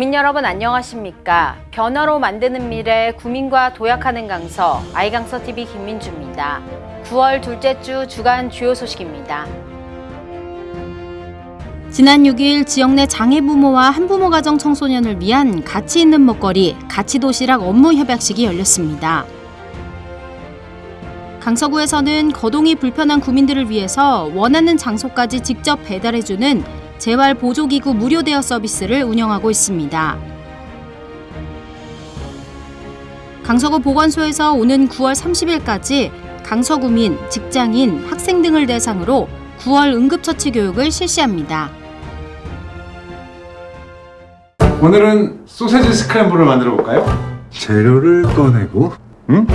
국민 여러분 안녕하십니까? 변화로 만드는 미래 구민과 도약하는 강서 아이강서 TV 김민주입니다. 9월 둘째 주 주간 주요 소식입니다. 지난 6일 지역 내 장애부모와 한부모 가정 청소년을 위한 가치 있는 먹거리 가치도시락 업무 협약식이 열렸습니다. 강서구에서는 거동이 불편한 구민들을 위해서 원하는 장소까지 직접 배달해주는 재활 보조기구 무료 대여 서비스를 운영하고 있습니다. 강서구 보건소에서 오는 9월 30일까지 강서구민, 직장인, 학생 등을 대상으로 9월 응급처치 교육을 실시합니다. 오늘은 소세지 스크램블을 만들어 볼까요? 재료를 꺼내고 응?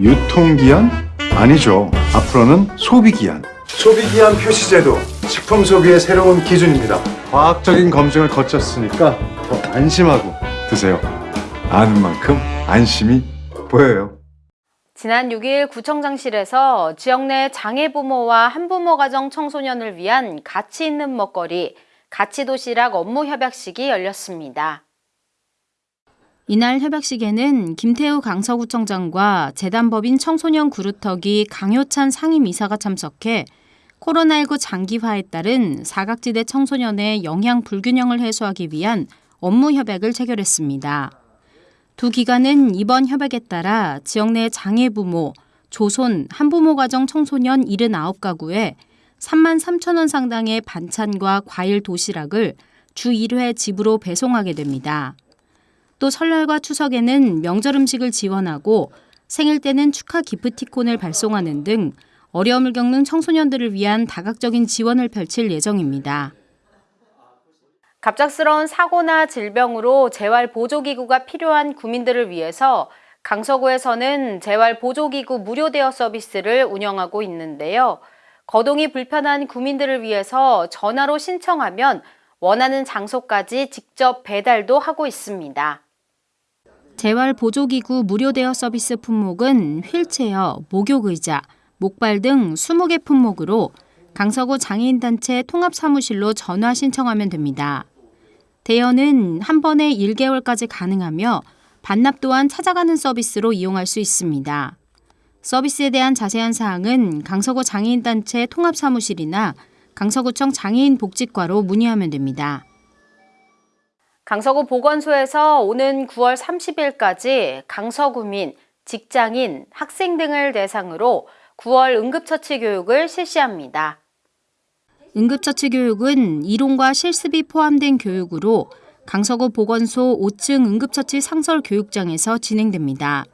유통기한? 아니죠. 앞으로는 소비기한. 소비기한 표시제도 식품 소비의 새로운 기준입니다. 과학적인 검증을 거쳤으니까 더 안심하고 드세요. 아는 만큼 안심이 보여요. 지난 6일 구청장실에서 지역 내 장애 부모와 한부모 가정 청소년을 위한 가치 있는 먹거리 가치도시락 업무 협약식이 열렸습니다. 이날 협약식에는 김태우 강서구청장과 재단법인 청소년 그루터기 강효찬 상임이사가 참석해 코로나19 장기화에 따른 사각지대 청소년의 영양 불균형을 해소하기 위한 업무 협약을 체결했습니다. 두 기관은 이번 협약에 따라 지역 내 장애 부모, 조손, 한부모 가정 청소년 79가구에 3만 3천 원 상당의 반찬과 과일 도시락을 주 1회 집으로 배송하게 됩니다. 또 설날과 추석에는 명절 음식을 지원하고 생일 때는 축하 기프티콘을 발송하는 등 어려움을 겪는 청소년들을 위한 다각적인 지원을 펼칠 예정입니다. 갑작스러운 사고나 질병으로 재활 보조기구가 필요한 구민들을 위해서 강서구에서는 재활 보조기구 무료 대여 서비스를 운영하고 있는데요. 거동이 불편한 구민들을 위해서 전화로 신청하면 원하는 장소까지 직접 배달도 하고 있습니다. 재활 보조기구 무료 대여 서비스 품목은 휠체어, 목욕의자, 목발 등 20개 품목으로 강서구 장애인단체 통합사무실로 전화 신청하면 됩니다. 대여는 한 번에 1개월까지 가능하며 반납 또한 찾아가는 서비스로 이용할 수 있습니다. 서비스에 대한 자세한 사항은 강서구 장애인단체 통합사무실이나 강서구청 장애인복지과로 문의하면 됩니다. 강서구 보건소에서 오는 9월 30일까지 강서구민, 직장인, 학생 등을 대상으로 9월 응급처치 교육을 실시합니다. 응급처치 교육은 이론과 실습이 포함된 교육으로 강서구 보건소 5층 응급처치 상설 교육장에서 진행됩니다.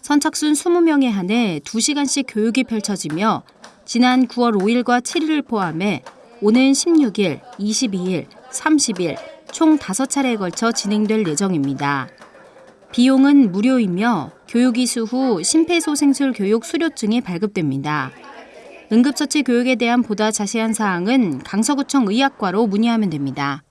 선착순 20명에 한해 2시간씩 교육이 펼쳐지며 지난 9월 5일과 7일을 포함해 오는 16일, 22일, 30일 총 5차례에 걸쳐 진행될 예정입니다. 비용은 무료이며 교육 이수 후 심폐소생술 교육 수료증이 발급됩니다. 응급처치 교육에 대한 보다 자세한 사항은 강서구청 의학과로 문의하면 됩니다.